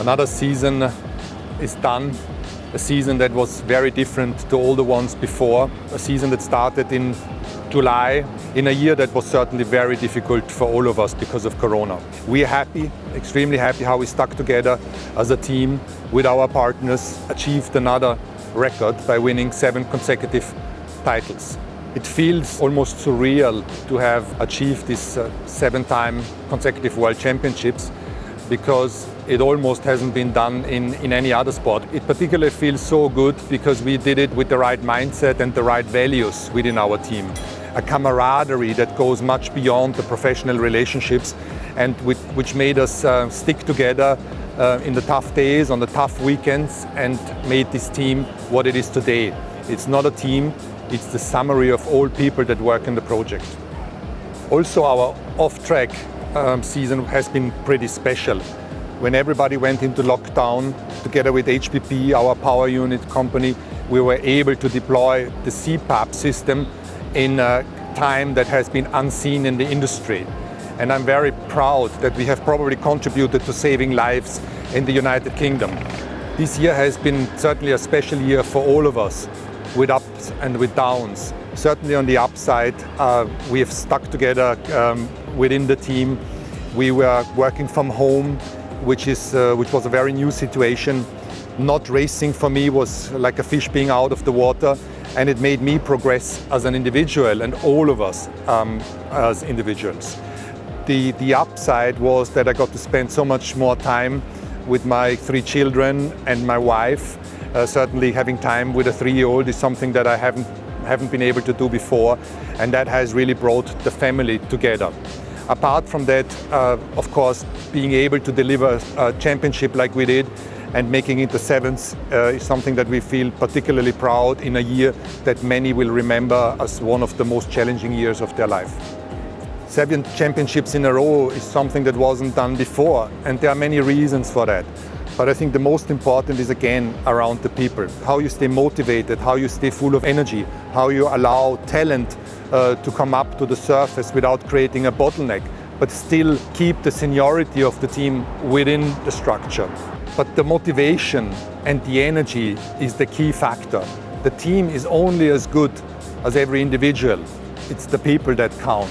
Another season is done, a season that was very different to all the ones before, a season that started in July in a year that was certainly very difficult for all of us because of Corona. We are happy, extremely happy how we stuck together as a team with our partners, achieved another record by winning seven consecutive titles. It feels almost surreal to have achieved these uh, seven-time consecutive World Championships because it almost hasn't been done in, in any other sport. It particularly feels so good because we did it with the right mindset and the right values within our team. A camaraderie that goes much beyond the professional relationships and which, which made us uh, stick together uh, in the tough days, on the tough weekends and made this team what it is today. It's not a team, it's the summary of all people that work in the project. Also our off-track um, season has been pretty special. When everybody went into lockdown, together with HPP, our power unit company, we were able to deploy the CPAP system in a time that has been unseen in the industry. And I'm very proud that we have probably contributed to saving lives in the United Kingdom. This year has been certainly a special year for all of us, with ups and with downs. Certainly on the upside, uh, we have stuck together um, within the team. We were working from home, which, is, uh, which was a very new situation. Not racing for me was like a fish being out of the water and it made me progress as an individual and all of us um, as individuals. The, the upside was that I got to spend so much more time with my three children and my wife. Uh, certainly having time with a three-year-old is something that I haven't, haven't been able to do before and that has really brought the family together. Apart from that, uh, of course, being able to deliver a championship like we did and making it the seventh uh, is something that we feel particularly proud in a year that many will remember as one of the most challenging years of their life. Seven championships in a row is something that wasn't done before and there are many reasons for that. But I think the most important is again around the people. How you stay motivated, how you stay full of energy, how you allow talent uh, to come up to the surface without creating a bottleneck, but still keep the seniority of the team within the structure. But the motivation and the energy is the key factor. The team is only as good as every individual. It's the people that count.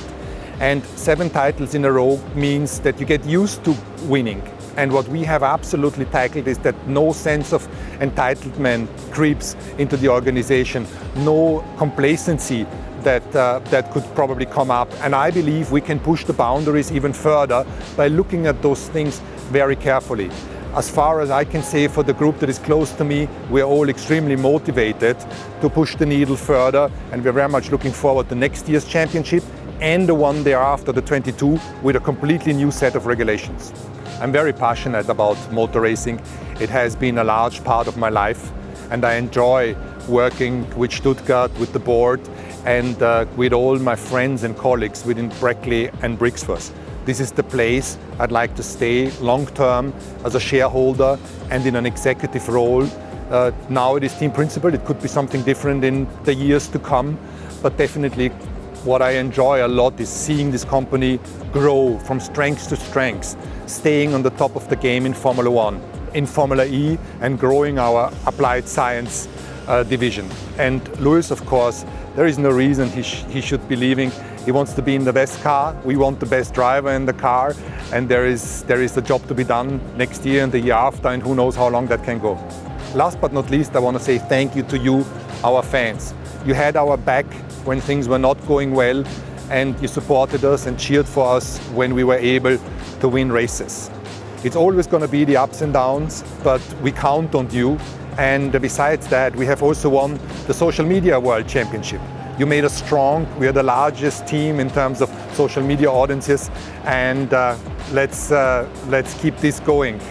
And seven titles in a row means that you get used to winning. And what we have absolutely tackled is that no sense of entitlement creeps into the organization, no complacency that, uh, that could probably come up. And I believe we can push the boundaries even further by looking at those things very carefully. As far as I can say for the group that is close to me, we're all extremely motivated to push the needle further and we're very much looking forward to next year's championship and the one thereafter, the 22, with a completely new set of regulations. I'm very passionate about motor racing. It has been a large part of my life and I enjoy working with Stuttgart, with the board and uh, with all my friends and colleagues within Brackley and Brixworth. This is the place I'd like to stay long-term as a shareholder and in an executive role. Uh, now it is team principal, it could be something different in the years to come, but definitely what I enjoy a lot is seeing this company grow from strength to strength, staying on the top of the game in Formula One, in Formula E and growing our applied science uh, division. And Lewis, of course, there is no reason he, sh he should be leaving. He wants to be in the best car. We want the best driver in the car. And there is, there is a job to be done next year and the year after, and who knows how long that can go. Last but not least, I want to say thank you to you, our fans. You had our back when things were not going well, and you supported us and cheered for us when we were able to win races. It's always going to be the ups and downs, but we count on you and besides that, we have also won the Social Media World Championship. You made us strong. We are the largest team in terms of social media audiences. And uh, let's, uh, let's keep this going.